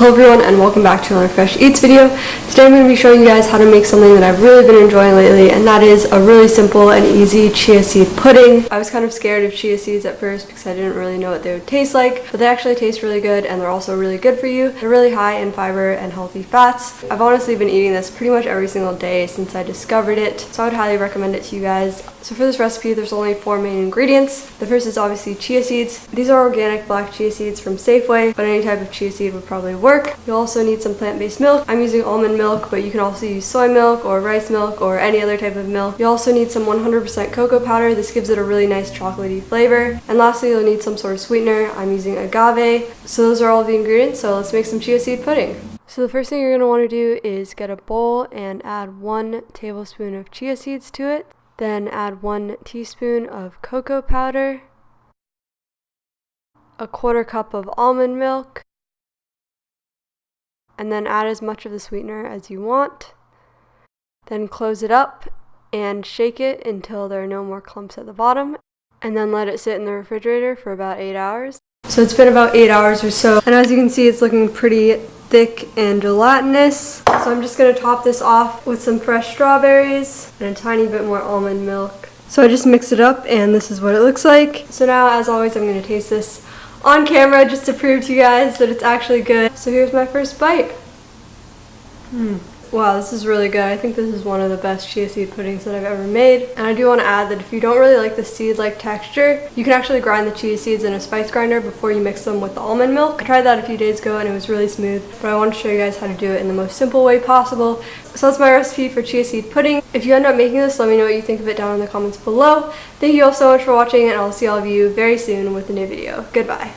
Hello everyone and welcome back to another Fresh Eats video. Today I'm going to be showing you guys how to make something that I've really been enjoying lately and that is a really simple and easy chia seed pudding. I was kind of scared of chia seeds at first because I didn't really know what they would taste like, but they actually taste really good and they're also really good for you. They're really high in fiber and healthy fats. I've honestly been eating this pretty much every single day since I discovered it, so I would highly recommend it to you guys. So for this recipe there's only four main ingredients. The first is obviously chia seeds. These are organic black chia seeds from Safeway, but any type of chia seed would probably work work. You'll also need some plant-based milk. I'm using almond milk, but you can also use soy milk or rice milk or any other type of milk. You also need some 100% cocoa powder. This gives it a really nice chocolatey flavor. And lastly, you'll need some sort of sweetener. I'm using agave. So those are all the ingredients, so let's make some chia seed pudding. So the first thing you're going to want to do is get a bowl and add one tablespoon of chia seeds to it. Then add one teaspoon of cocoa powder, a quarter cup of almond milk, and then add as much of the sweetener as you want. Then close it up and shake it until there are no more clumps at the bottom and then let it sit in the refrigerator for about 8 hours. So it's been about 8 hours or so and as you can see it's looking pretty thick and gelatinous. So I'm just going to top this off with some fresh strawberries and a tiny bit more almond milk. So I just mix it up and this is what it looks like. So now as always I'm going to taste this on camera just to prove to you guys that it's actually good. So here's my first bite. Hmm. Wow, this is really good. I think this is one of the best chia seed puddings that I've ever made. And I do want to add that if you don't really like the seed-like texture, you can actually grind the chia seeds in a spice grinder before you mix them with the almond milk. I tried that a few days ago and it was really smooth, but I want to show you guys how to do it in the most simple way possible. So that's my recipe for chia seed pudding. If you end up making this, let me know what you think of it down in the comments below. Thank you all so much for watching and I'll see all of you very soon with a new video. Goodbye.